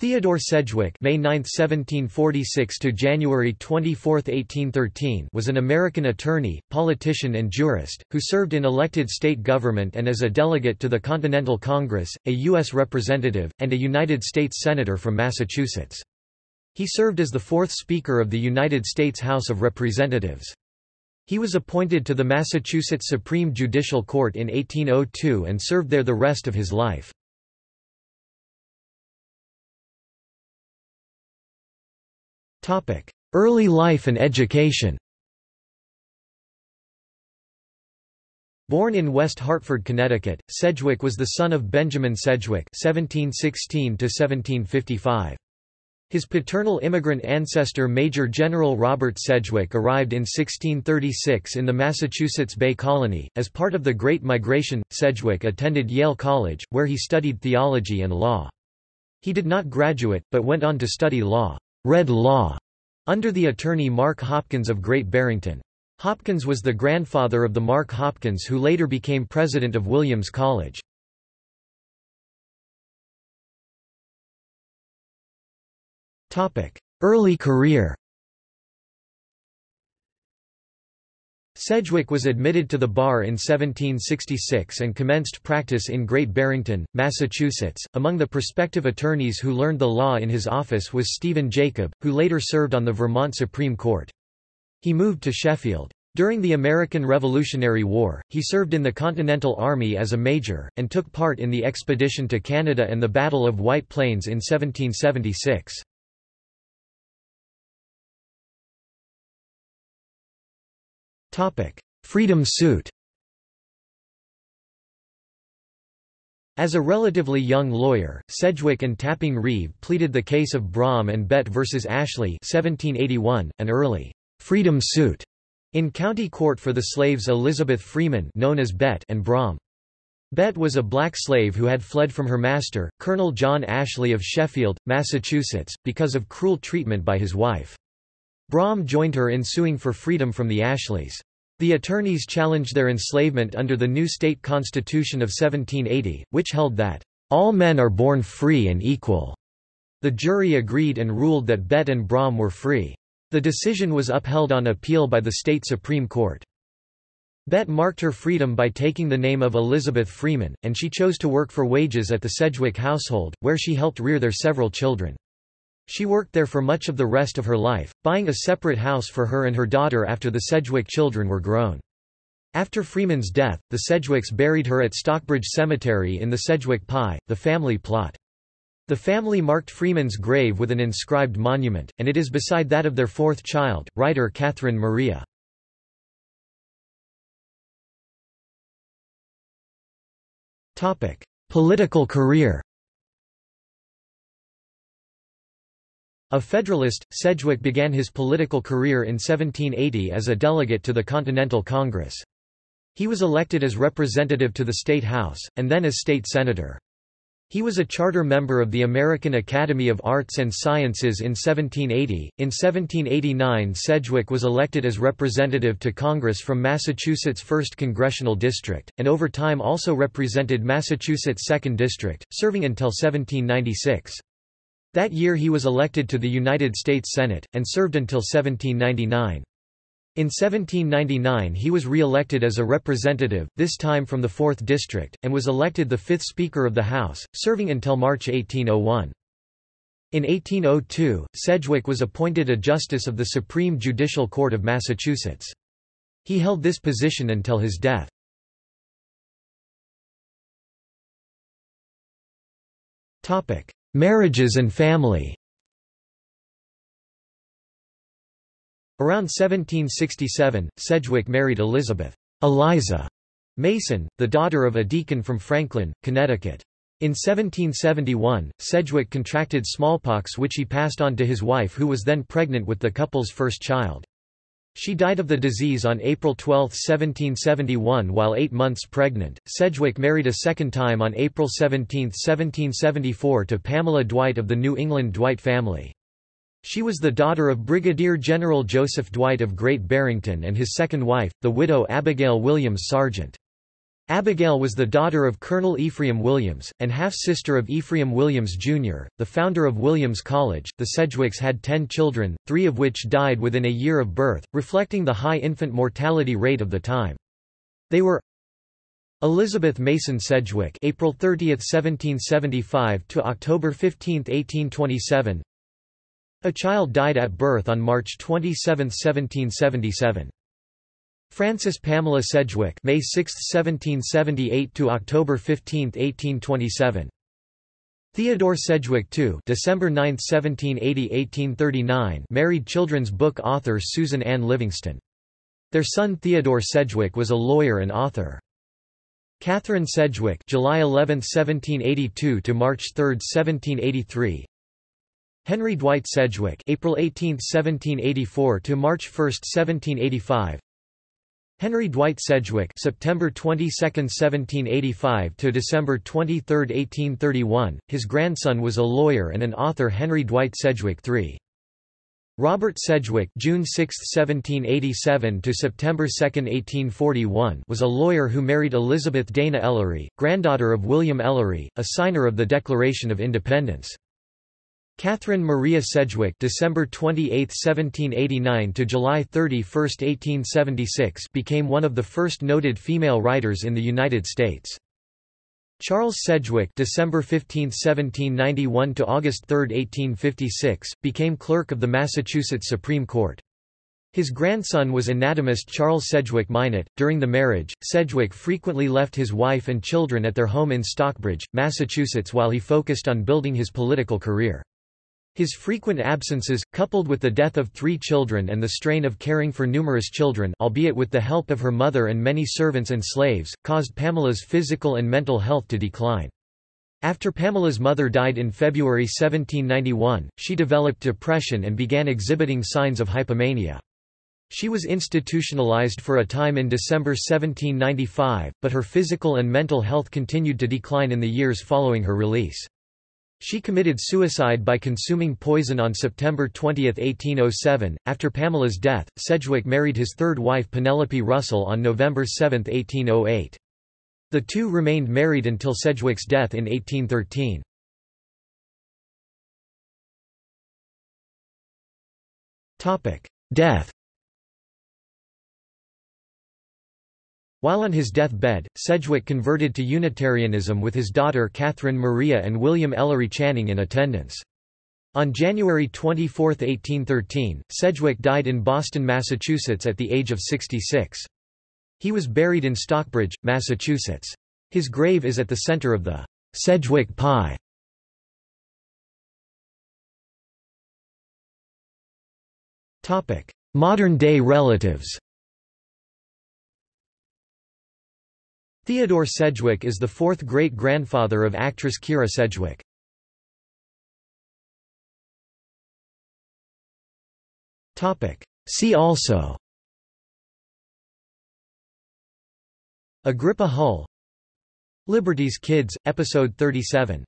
Theodore Sedgwick May 9, 1746 to January 24, 1813 was an American attorney, politician and jurist, who served in elected state government and as a delegate to the Continental Congress, a U.S. representative, and a United States Senator from Massachusetts. He served as the fourth Speaker of the United States House of Representatives. He was appointed to the Massachusetts Supreme Judicial Court in 1802 and served there the rest of his life. Early life and education Born in West Hartford, Connecticut, Sedgwick was the son of Benjamin Sedgwick (1716–1755). His paternal immigrant ancestor Major General Robert Sedgwick arrived in 1636 in the Massachusetts Bay Colony. As part of the Great Migration, Sedgwick attended Yale College, where he studied theology and law. He did not graduate, but went on to study law Red Law under the attorney Mark Hopkins of Great Barrington. Hopkins was the grandfather of the Mark Hopkins who later became president of Williams College. Early career Sedgwick was admitted to the bar in 1766 and commenced practice in Great Barrington, Massachusetts. Among the prospective attorneys who learned the law in his office was Stephen Jacob, who later served on the Vermont Supreme Court. He moved to Sheffield. During the American Revolutionary War, he served in the Continental Army as a major, and took part in the expedition to Canada and the Battle of White Plains in 1776. Freedom suit As a relatively young lawyer, Sedgwick and Tapping Reeve pleaded the case of Brom and Bett v. Ashley 1781, an early «freedom suit» in county court for the slaves Elizabeth Freeman known as Bett and Brom. Bett was a black slave who had fled from her master, Colonel John Ashley of Sheffield, Massachusetts, because of cruel treatment by his wife. Brom joined her in suing for freedom from the Ashleys. The attorneys challenged their enslavement under the new state constitution of 1780, which held that, "...all men are born free and equal." The jury agreed and ruled that Bett and Brom were free. The decision was upheld on appeal by the state Supreme Court. Bett marked her freedom by taking the name of Elizabeth Freeman, and she chose to work for wages at the Sedgwick household, where she helped rear their several children. She worked there for much of the rest of her life, buying a separate house for her and her daughter after the Sedgwick children were grown. After Freeman's death, the Sedgwicks buried her at Stockbridge Cemetery in the Sedgwick Pie, the family plot. The family marked Freeman's grave with an inscribed monument, and it is beside that of their fourth child, writer Catherine Maria. Political career A Federalist, Sedgwick began his political career in 1780 as a delegate to the Continental Congress. He was elected as representative to the State House, and then as state senator. He was a charter member of the American Academy of Arts and Sciences in 1780. In 1789, Sedgwick was elected as representative to Congress from Massachusetts' 1st Congressional District, and over time also represented Massachusetts' 2nd District, serving until 1796. That year he was elected to the United States Senate, and served until 1799. In 1799 he was re-elected as a representative, this time from the 4th District, and was elected the fifth Speaker of the House, serving until March 1801. In 1802, Sedgwick was appointed a Justice of the Supreme Judicial Court of Massachusetts. He held this position until his death. Marriages and family Around 1767, Sedgwick married Elizabeth Eliza Mason, the daughter of a deacon from Franklin, Connecticut. In 1771, Sedgwick contracted smallpox which he passed on to his wife who was then pregnant with the couple's first child. She died of the disease on April 12, 1771 while eight months pregnant. Sedgwick married a second time on April 17, 1774 to Pamela Dwight of the New England Dwight family. She was the daughter of Brigadier General Joseph Dwight of Great Barrington and his second wife, the widow Abigail Williams Sargent. Abigail was the daughter of Colonel Ephraim Williams, and half-sister of Ephraim Williams, Jr., the founder of Williams College. The Sedgwicks had ten children, three of which died within a year of birth, reflecting the high infant mortality rate of the time. They were Elizabeth Mason Sedgwick April 30, 1775 to October 15, 1827 A child died at birth on March 27, 1777 Frances Pamela Sedgwick May 6, 1778 to October 15, 1827. Theodore Sedgwick II December 9, 1780–1839 married children's book author Susan Ann Livingston. Their son Theodore Sedgwick was a lawyer and author. Catherine Sedgwick July 11, 1782 to March 3, 1783 Henry Dwight Sedgwick April 18, 1784 to March 1, 1785 Henry Dwight Sedgwick September 22, 1785 to December 23, 1831. His grandson was a lawyer and an author Henry Dwight Sedgwick III. Robert Sedgwick June 6, 1787 to September 2, 1841 was a lawyer who married Elizabeth Dana Ellery, granddaughter of William Ellery, a signer of the Declaration of Independence. Catherine Maria Sedgwick December 28, 1789 to July 31, 1876 became one of the first noted female writers in the United States. Charles Sedgwick December 15, 1791 to August 3, 1856 became clerk of the Massachusetts Supreme Court. His grandson was anatomist Charles Sedgwick Minot. During the marriage, Sedgwick frequently left his wife and children at their home in Stockbridge, Massachusetts while he focused on building his political career. His frequent absences, coupled with the death of three children and the strain of caring for numerous children albeit with the help of her mother and many servants and slaves, caused Pamela's physical and mental health to decline. After Pamela's mother died in February 1791, she developed depression and began exhibiting signs of hypomania. She was institutionalized for a time in December 1795, but her physical and mental health continued to decline in the years following her release. She committed suicide by consuming poison on September 20, 1807. After Pamela's death, Sedgwick married his third wife Penelope Russell on November 7, 1808. The two remained married until Sedgwick's death in 1813. Death While on his deathbed, Sedgwick converted to Unitarianism with his daughter Catherine Maria and William Ellery Channing in attendance. On January 24, 1813, Sedgwick died in Boston, Massachusetts at the age of 66. He was buried in Stockbridge, Massachusetts. His grave is at the center of the Sedgwick Pie. Modern-day relatives Theodore Sedgwick is the fourth great-grandfather of actress Kyra Sedgwick. See also Agrippa Hull Liberty's Kids, Episode 37